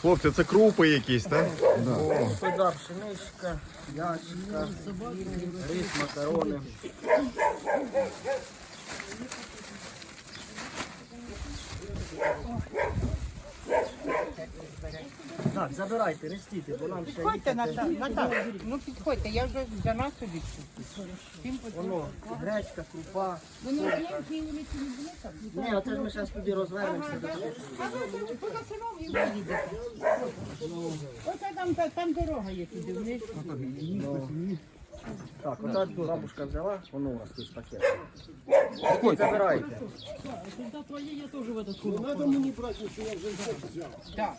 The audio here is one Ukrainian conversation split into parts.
Хлопці, це крупи якісь, так? Сюда пшеничка, ячка, рис, макарони. Так, забирайте, рестіте, бо нам ще Підходьте, їхати. Ну підходьте, я вже за нас собі. Всім Воно, гречка, крупа. Вони в Ленській вулиці не були там? Ні, оце ж ми зараз туди розвернемося. до того. А ви тут по Насинові їдете. Оце там, та- там дорога є туди вниз. Так, отак бабушка взяла, воно у вас тут пакет. Забирайте. Так.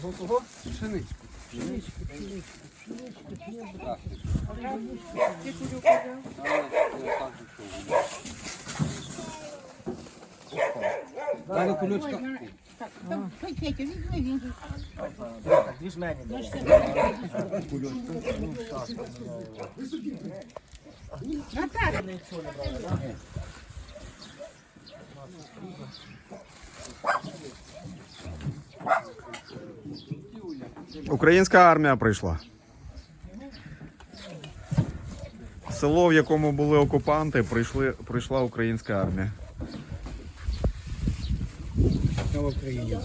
Кого, кого? Дали кульочка. Так, там, хай Петя, візьми, він же. Так, дві ж мені дай. Наталя, Українська армія прийшла. Село, в якому були окупанти, прийшли, прийшла українська армія. Україні.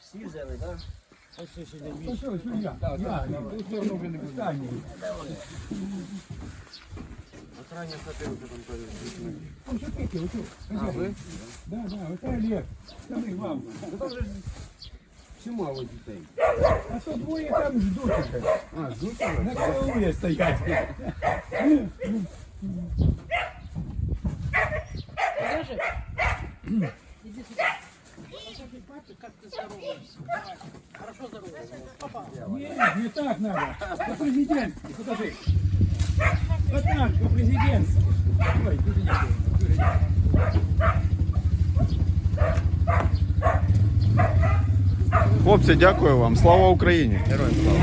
Всі взяли, так? Ну що, що я? Я, я, ту сторону вже не буду. Ну, що таке, ото? А, ви? Да, да, оце Олег. Це ми вам. Це вже чимало дітей. А то двоє там ждуть уже. А, ждуть? На караулі стоять. Нет, не так надо. По-президентски, покажи. Вот так, по-президентски. Ой, президентски. Хлопці, дякую вам. Слава Україні! Героям слава!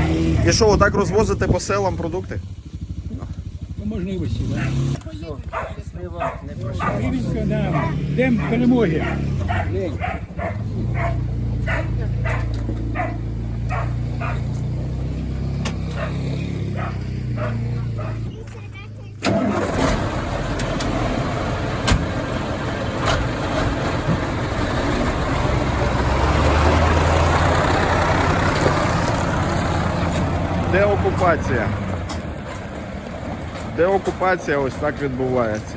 І що, отак розвозите по селам продукти? Ну, можна і висі, да? Щасливо. Рівенська, да. Дем перемоги. Де окупація? Де окупація ось так відбувається.